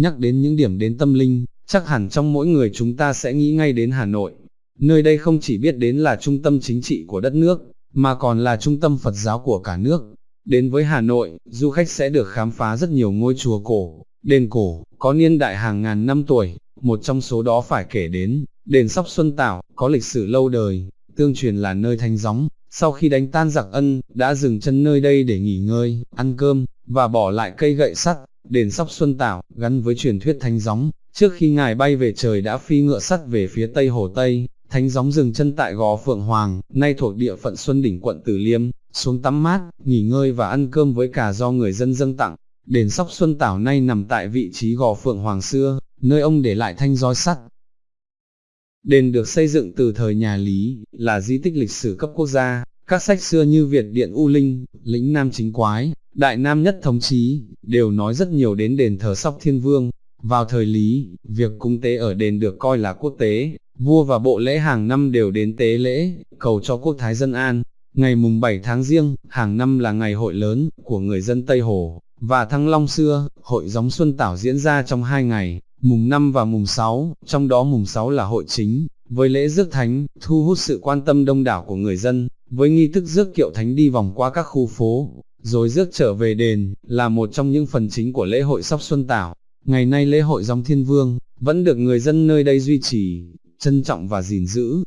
nhắc đến những điểm đến tâm linh, chắc hẳn trong mỗi người chúng ta sẽ nghĩ ngay đến Hà Nội. Nơi đây không chỉ biết đến là trung tâm chính trị của đất nước, mà còn là trung tâm Phật giáo của cả nước. Đến với Hà Nội, du khách sẽ được khám phá rất nhiều ngôi chùa cổ, đền cổ, có niên đại hàng ngàn năm tuổi, một trong số đó phải kể đến, đền Sóc Xuân Tảo, có lịch sử lâu đời, tương truyền là nơi thanh gióng, sau khi đánh tan giặc ân, đã dừng chân nơi đây để nghỉ ngơi, ăn cơm, và bỏ lại cây gậy sắt, đền Sóc Xuân Tảo, gắn với truyền thuyết thánh gióng, trước khi ngài bay về trời đã phi ngựa sắt về phía tây hồ Tây, thánh gióng dừng chân tại gò Phượng Hoàng, nay thuộc địa phận Xuân Đỉnh quận Từ Liêm, xuống tắm mát, nghỉ ngơi và ăn cơm với cả do người dân dâng tặng. Đền Sóc Xuân Tảo nay nằm tại vị trí gò Phượng Hoàng xưa, nơi ông để lại thanh roi sắt. Đền được xây dựng từ thời nhà Lý, là di tích lịch sử cấp quốc gia, các sách xưa như Việt Điện U Linh, Lĩnh Nam Chính Quái, Đại Nam Nhất Thống Chí, đều nói rất nhiều đến đền thờ Sóc Thiên Vương. Vào thời Lý, việc cung tế ở đền được coi là quốc tế, vua và bộ lễ hàng năm đều đến tế lễ, cầu cho quốc thái dân an. Ngày mùng 7 tháng riêng, hàng năm là ngày hội lớn của người dân Tây Hồ, và Thăng Long xưa, hội gióng Xuân Tảo diễn ra trong hai ngày, mùng 5 và mùng 6, trong đó mùng 6 là hội chính, với lễ rước thánh, thu hút sự quan tâm đông đảo của người dân, với nghi thức rước kiệu thánh đi vòng qua các khu phố, rồi rước trở về đền, là một trong những phần chính của lễ hội Sóc Xuân Tảo. Ngày nay lễ hội gióng Thiên Vương, vẫn được người dân nơi đây duy trì, trân trọng và gìn giữ.